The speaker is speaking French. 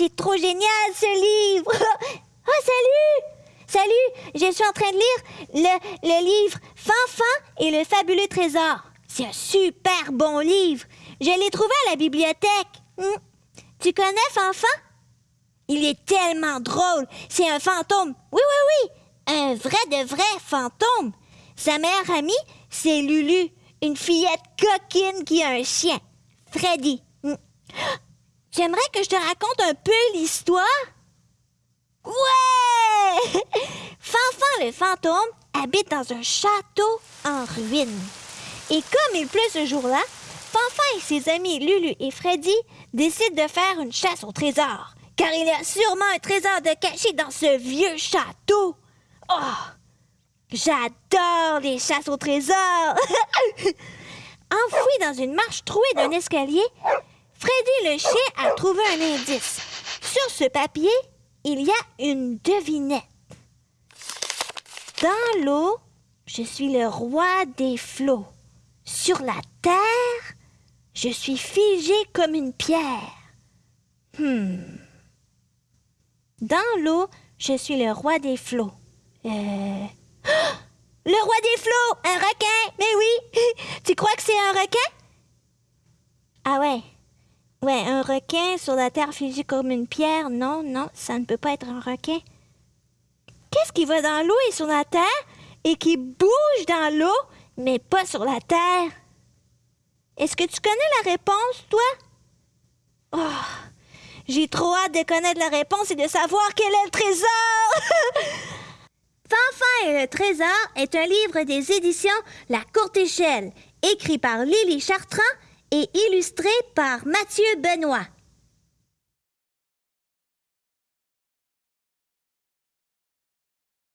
c'est trop génial ce livre! oh, salut! Salut, je suis en train de lire le, livre Fanfan et le fabuleux trésor. C'est un super bon livre. Je l'ai trouvé à la bibliothèque. Hmm. Tu connais Fanfan? Il est tellement drôle. C'est un fantôme. Oui, oui, oui. Un vrai de vrai fantôme. Sa meilleure amie, c'est Lulu, une fillette coquine qui a un chien. Freddy. Hmm. J'aimerais que je te raconte un peu l'histoire. Ouais! Fanfan le fantôme habite dans un château en ruine. Et comme il pleut ce jour-là, Fanfan et ses amis Lulu et Freddy décident de faire une chasse au trésor. Car il y a sûrement un trésor de caché dans ce vieux château. Oh! J'adore les chasses au trésor! Enfoui dans une marche trouée d'un escalier, Freddy le chien a trouvé un indice. Sur ce papier, il y a une devinette. Dans l'eau, je suis le roi des flots. Sur la terre, je suis figé comme une pierre. Hmm. Dans l'eau, je suis le roi des flots. Euh... Le roi des flots, un requin. Mais oui, tu crois que c'est un requin? Ah ouais. Ouais, un requin sur la terre figé comme une pierre. Non, non, ça ne peut pas être un requin. Qu'est-ce qui va dans l'eau et sur la terre et qui bouge dans l'eau mais pas sur la terre? Est-ce que tu connais la réponse, toi? Oh, j'ai trop hâte de connaître la réponse et de savoir quel est le trésor. Fanfan et le trésor est un livre des éditions La Courte Échelle, écrit par Lily Chartrand et illustré par Mathieu Benoît.